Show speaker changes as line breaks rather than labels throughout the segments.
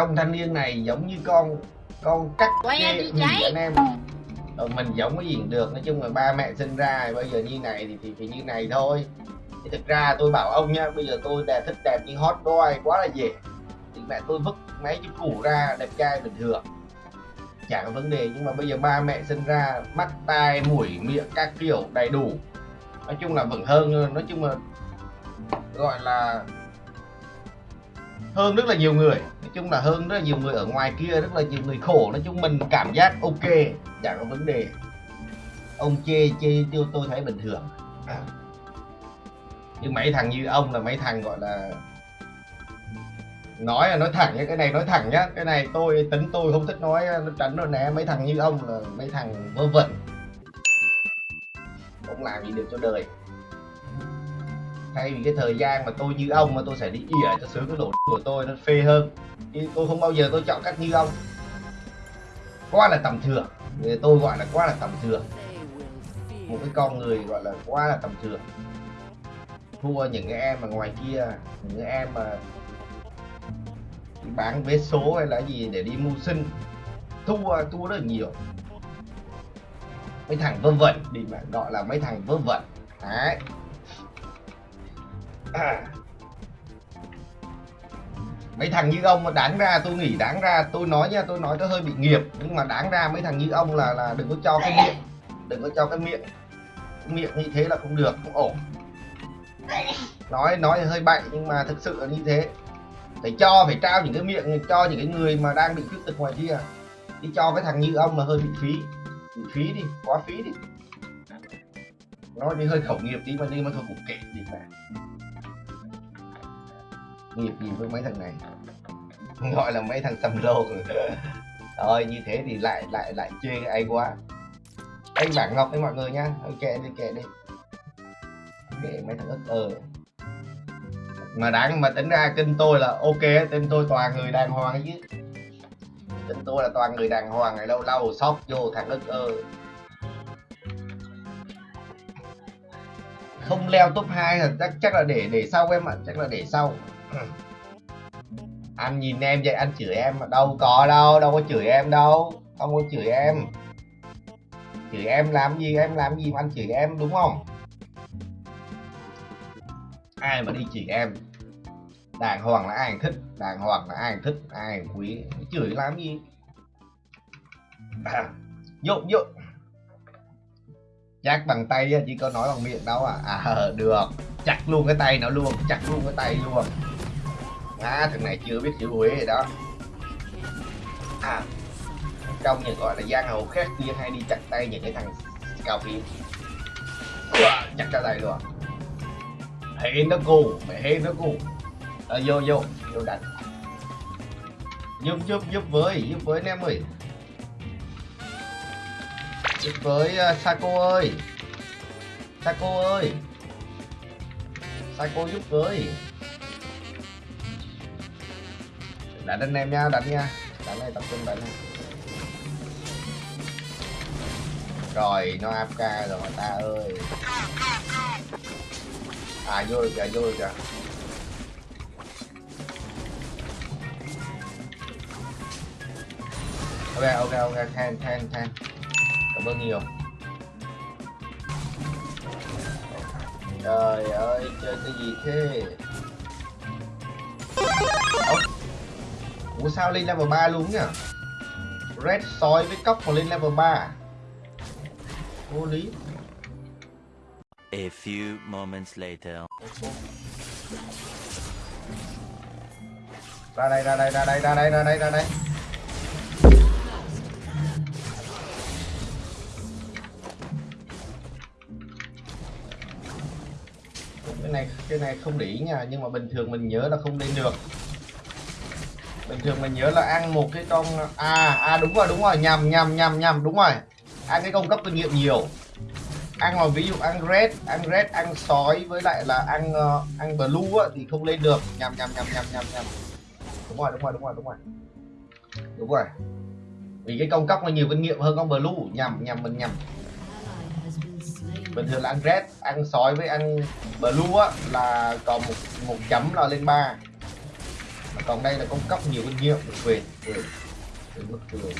trong thanh niên này giống như con con cắt
trái.
anh em? Ờ, mình giống cái gì cũng được nói chung là ba mẹ sinh ra bây giờ như này thì thì, thì như này thôi. Thì thực ra tôi bảo ông nha bây giờ tôi đẹp thích đẹp như hot boy quá là dễ. Thì mẹ tôi vứt mấy chiếc củ ra đẹp trai bình thường. Chả có vấn đề nhưng mà bây giờ ba mẹ sinh ra mắt tai mũi miệng các kiểu đầy đủ. Nói chung là vẫn hơn nói chung là gọi là hơn rất là nhiều người. Nói chung là hơn rất là nhiều người ở ngoài kia, rất là nhiều người khổ. Nói chung mình cảm giác ok chẳng có vấn đề. Ông chê chê tiêu tôi thấy bình thường. Nhưng mấy thằng như ông là mấy thằng gọi là nói là nói thẳng nhá, cái này nói thẳng nhá. Cái này tôi, tính tôi không thích nói à, nó tránh rồi nè mấy thằng như ông là mấy thằng vơ vẩn. Không làm gì được cho đời thay vì cái thời gian mà tôi như ông mà tôi sẽ đi ỉa cho sướng cái lỗ của tôi, nó phê hơn. Chứ tôi không bao giờ tôi chọn cách như ông. Quá là tầm thường. Người tôi gọi là quá là tầm thường. Một cái con người gọi là quá là tầm thường. Thua những cái em mà ngoài kia, những cái em mà bán vé số hay là gì để đi mưu sinh, thua thua rất là nhiều. Mấy thằng vơ vẩn, đi mà gọi là mấy thằng vơ vẩn. Đấy à. mấy thằng như ông mà đáng ra, tôi nghĩ đáng ra, tôi nói nha, tôi nói tôi hơi bị nghiệp, nhưng mà đáng ra mấy thằng như ông là là đừng có cho cái miệng, đừng có cho cái miệng. Miệng như thế là không được, không ổn. Nói nói hơi bậy, nhưng mà thực sự là như thế. Phải cho, phải trao những cái miệng, cho những cái người mà đang bị khuyết tật ngoài kia. Đi cho cái thằng như ông là hơi bị phí. Bị phí đi, quá phí đi. Nói đi hơi khẩu nghiệp tí mà đi mà thôi cũng kệ gì mà nghiệp gì với mấy thằng này. Gọi là mấy thằng xăm lô rồi, như thế thì lại lại lại chê ai quá. Anh bảng ngọc đấy mọi người nhá ok đi, kệ đi. Kệ mấy thằng ức ờ. Mà đáng, mà tính ra kênh tôi là ok tên tôi toàn người đàng hoàng ấy chứ. Kênh tôi là toàn người đàng hoàng này, lâu lâu sóc vô thằng ức ơ không leo top 2 là chắc chắc là để để sau em ạ, chắc là để sau anh nhìn em vậy, anh chửi em mà đâu có đâu đâu có chửi em đâu, không có chửi em. Chửi em làm gì, em làm gì mà anh chửi em, đúng không? Ai mà đi chửi em? Đàng hoàng là ai thích, đàng hoàng là ai thích, ai quý, chửi làm gì? Dụ dụ chắc bằng tay chứ chỉ có nói bằng miệng đâu à. À được. Chặt luôn cái tay nó luôn, chặt luôn cái tay luôn à thằng này chưa biết chữ huế rồi đó. À trong những gọi là giang hồ khác kia hay đi chặt tay những cái thằng cao phim chặt ra tay luôn. Hên nó cù mẹ hên nó cù à, ờ, vô vô vô đánh. Giúp giúp giúp với giúp với anh em ơi. Giúp với ờ, uh, Sako ơi. Saco ơi. Saco giúp với. Đánh anh em nha đánh nha. Đánh này tập trung đánh này. rồi, nó AFK rồi, ta ơi. À vô rồi kìa, vô rồi kìa. Ok ok ok, than than than. Cảm ơn nhiều. Trời ơi, chơi cái gì thế? Ủa sao lên level 3 luôn nhỉ? Red sói với cốc mà lên level 3 Vô lý.
A few moments later.
Ra đây ra đây ra đây ra đây ra đây ra đây. Cái này cái này không để ý nha nhưng mà bình thường mình nhớ là không lên được bình thường mình nhớ là ăn một cái con à à đúng rồi đúng rồi nhầm nhầm nhầm nhầm đúng rồi. Ăn cái công cấp kinh nghiệm nhiều. Ăn mà ví dụ ăn red ăn red ăn sói với lại là ăn uh, ăn blue á, thì không lên được. Nhầm nhầm nhầm nhầm nhầm nhầm. Đúng rồi đúng rồi đúng rồi đúng rồi. Đúng rồi. Vì cái công cấp nó nhiều kinh nghiệm hơn con blue. Nhầm nhầm mình nhầm. Bình thường là ăn red ăn sói với ăn blue á là còn một một chấm là lên ba còn đây là con cóc nhiều kinh nghiệm được quyền quyền quyền bất quyền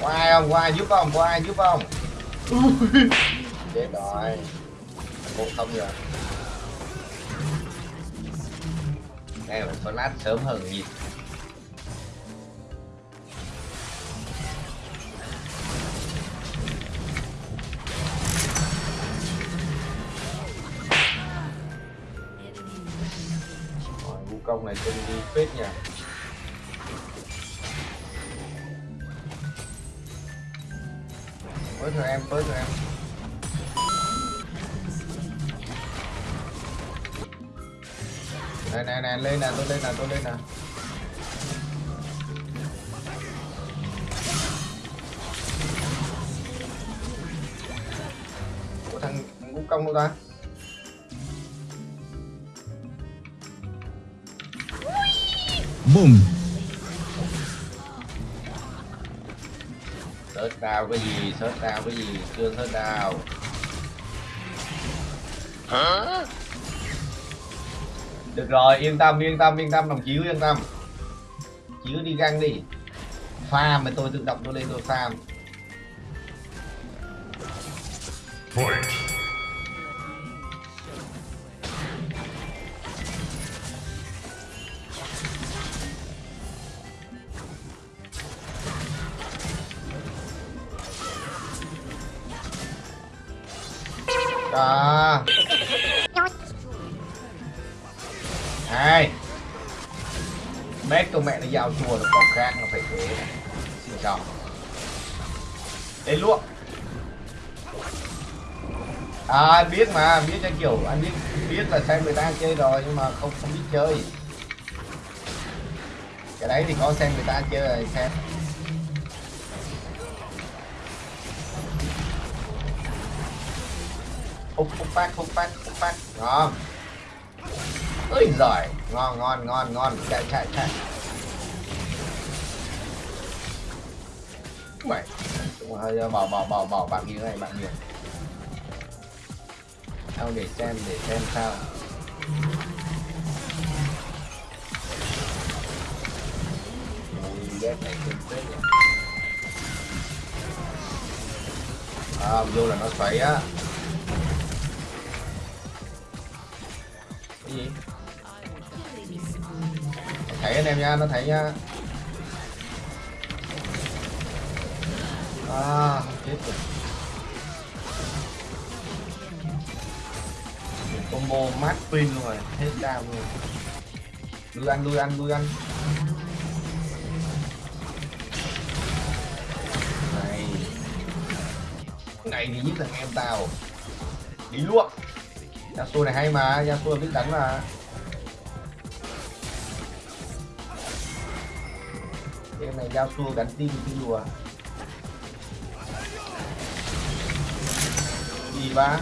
có ai không? Có ai giúp không? Có ai giúp không? Chết rồi. Một không rồi đây phải flash sớm hơn nhịp công này trông đi phết nhỉ? Với thôi em với thôi em. Này này này, lên nè, tôi lên nè, tôi lên nè. Của thằng vũ công đâu ta?
Boom.
search đào cái gì? Search đào cái gì? Chưa search đào được rồi yên tâm yên tâm yên tâm đồng chí yên tâm. Chỉ cứ đi găng đi. Farm mà tôi tự động tôi lên tôi farm đó. Hai mét con mẹ nó giao chùa nó còn khác nó phải thế. Này xin chào. Đến luôn à anh biết mà, anh biết cho kiểu, anh biết biết là xem người ta chơi rồi, nhưng mà không không biết chơi. Cái đấy thì có xem người ta chơi rồi, xem. Hút hút phát hút phát hút phát. Ngon. Ơi giỏi ngon ngon ngon ngon. Chạy chạy chạy. Mày cũng hơi bỏ bỏ bỏ bỏ bạn như này bạn nhiều sao để xem để xem sao. Ui, này kinh phết nhỉ. À, vô là nó xoáy á. Cái gì thấy anh em nha, nó thấy nha. À chết rồi. Combo mát pin luôn rồi, hết đam luôn lui ăn lui ăn lui ăn. Này. Này thì nhất là em tao. Đi luôn Yasuo này hay mà Yasuo biết đánh mà. Game này Yasuo gắn tim cái lùa gì ba.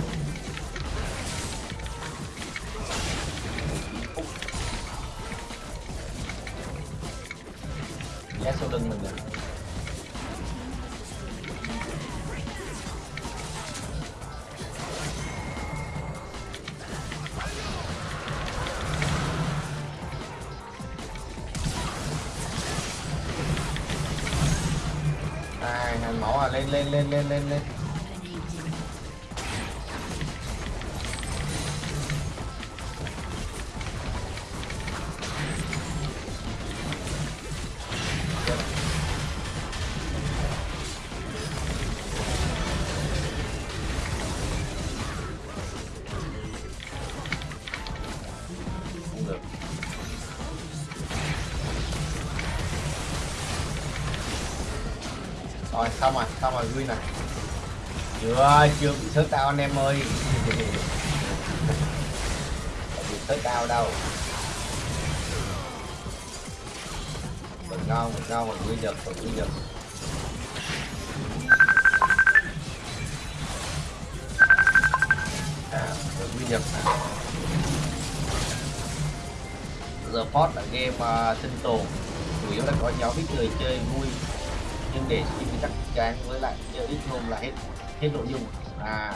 Yasuo sau lưng mình rồi à lên lên lên lên lên lên. Rồi xong rồi xong rồi vui này. Chưa chưa bị sớt tao anh em ơi. Bị sớt tao đâu. Mình ngon mình ngon mình quy giật mình quy giật. À mình quy giật giờ post là game uh, sinh tồn. Chủ yếu là có nhóm ít người chơi vui nhưng để skin chắc chắn với lại chơi ít hôm là hết hết nội dung. À